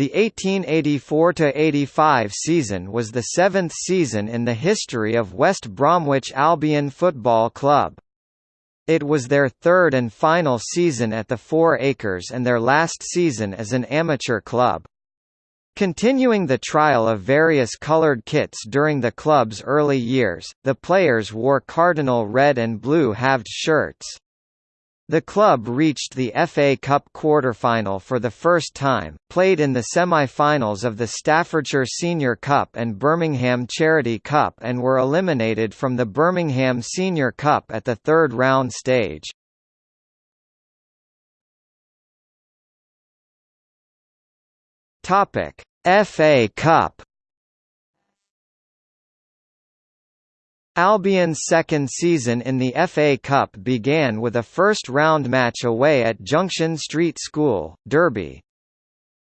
The 1884–85 season was the seventh season in the history of West Bromwich Albion Football Club. It was their third and final season at the Four Acres and their last season as an amateur club. Continuing the trial of various colored kits during the club's early years, the players wore cardinal red and blue halved shirts. The club reached the FA Cup quarter-final for the first time, played in the semi-finals of the Staffordshire Senior Cup and Birmingham Charity Cup and were eliminated from the Birmingham Senior Cup at the third round stage. FA Cup Albion's second season in the FA Cup began with a first-round match away at Junction Street School, Derby.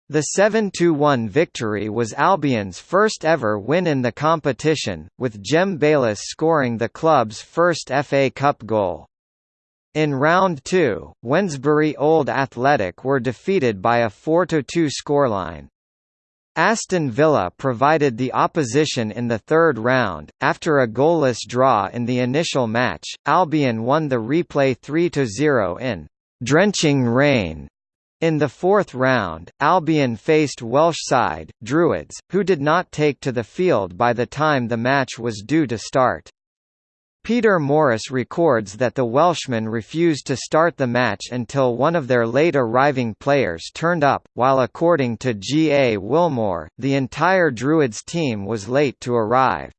The 7–1 victory was Albion's first ever win in the competition, with Jem Bayliss scoring the club's first FA Cup goal. In round two, Wednesbury Old Athletic were defeated by a 4–2 scoreline. Aston Villa provided the opposition in the third round. After a goalless draw in the initial match, Albion won the replay 3-0 in drenching rain. In the fourth round, Albion faced Welsh side, Druids, who did not take to the field by the time the match was due to start. Peter Morris records that the Welshmen refused to start the match until one of their late arriving players turned up, while according to G. A. Willmore, the entire Druids team was late to arrive.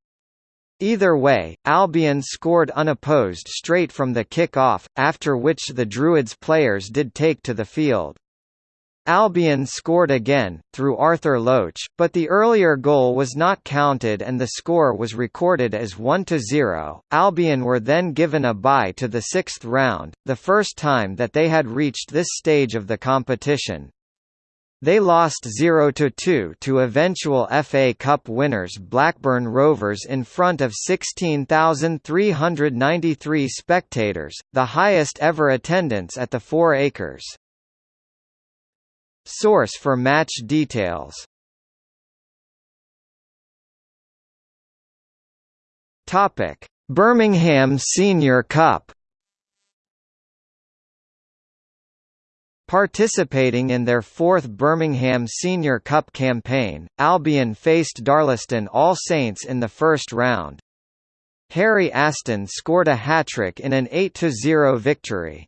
Either way, Albion scored unopposed straight from the kick-off, after which the Druids players did take to the field. Albion scored again, through Arthur Loach, but the earlier goal was not counted and the score was recorded as 1–0. Albion were then given a bye to the sixth round, the first time that they had reached this stage of the competition. They lost 0–2 to eventual FA Cup winners Blackburn Rovers in front of 16,393 spectators, the highest ever attendance at the Four Acres. Source for match details Topic: Birmingham Senior Cup. Participating in their fourth Birmingham Senior Cup campaign, Albion faced Darlaston All Saints in the first round. Harry Aston scored a hat-trick in an 8–0 victory.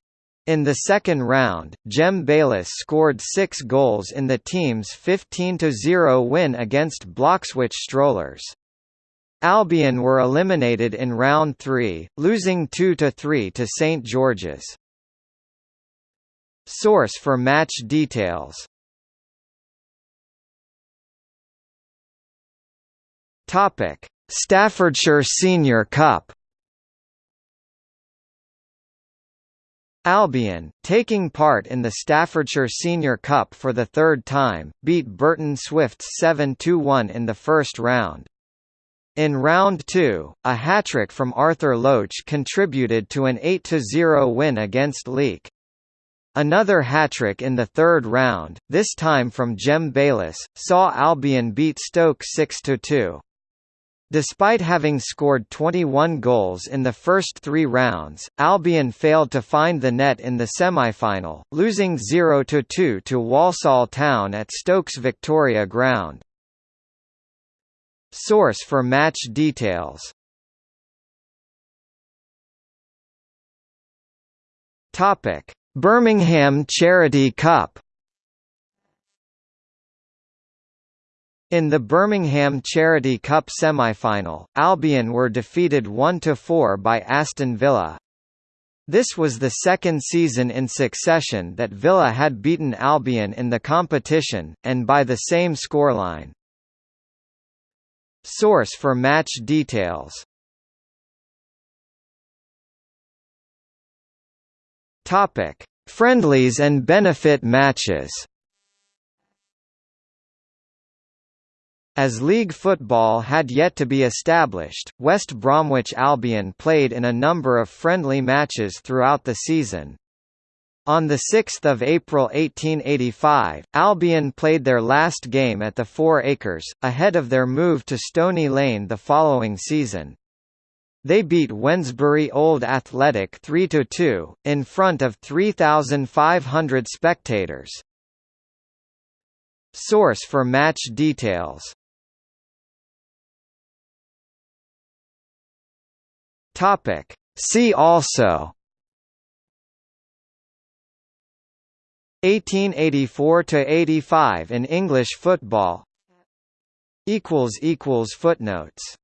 In the second round, Jem Bayliss scored six goals in the team's 15–0 win against Bloxwich Strollers. Albion were eliminated in round three, losing 2–3 to St George's. Source for match details Staffordshire Senior Cup Albion, taking part in the Staffordshire Senior Cup for the third time, beat Burton Swifts 7–1 in the first round. In round two, a hat-trick from Arthur Loach contributed to an 8–0 win against Leek. Another hat-trick in the third round, this time from Jem Bayliss, saw Albion beat Stoke 6–2. Despite having scored 21 goals in the first three rounds, Albion failed to find the net in the semi-final, losing 0–2 to Walsall Town at Stokes Victoria Ground. Source for match details Birmingham Charity Cup In the Birmingham Charity Cup semi-final, Albion were defeated 1–4 by Aston Villa. This was the second season in succession that Villa had beaten Albion in the competition, and by the same scoreline. Source for match details Friendlies and benefit matches As league football had yet to be established, West Bromwich Albion played in a number of friendly matches throughout the season. On 6 April 1885, Albion played their last game at the Four Acres, ahead of their move to Stony Lane the following season. They beat Wednesbury Old Athletic 3–2, in front of 3,500 spectators. Source for match details See also 1884 to 85 in English football. Equals equals footnotes